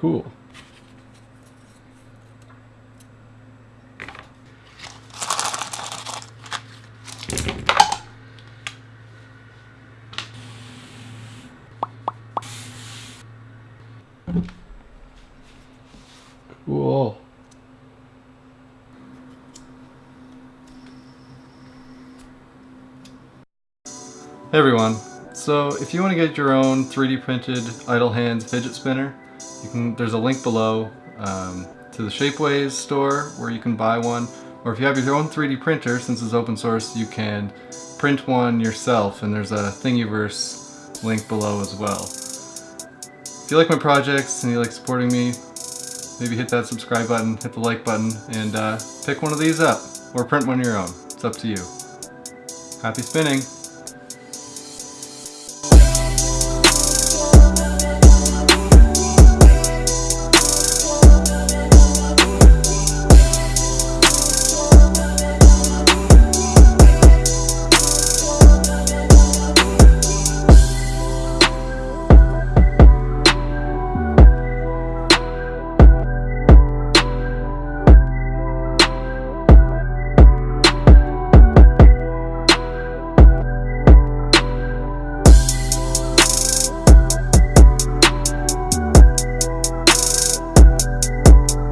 cool. Cool. Hey everyone, so if you want to get your own 3D printed idle hands fidget spinner, you can. There's a link below um, to the Shapeways store where you can buy one. Or if you have your own 3D printer, since it's open source, you can print one yourself and there's a Thingiverse link below as well. If you like my projects and you like supporting me, maybe hit that subscribe button, hit the like button, and uh, pick one of these up. Or print one of your own. It's up to you. Happy spinning!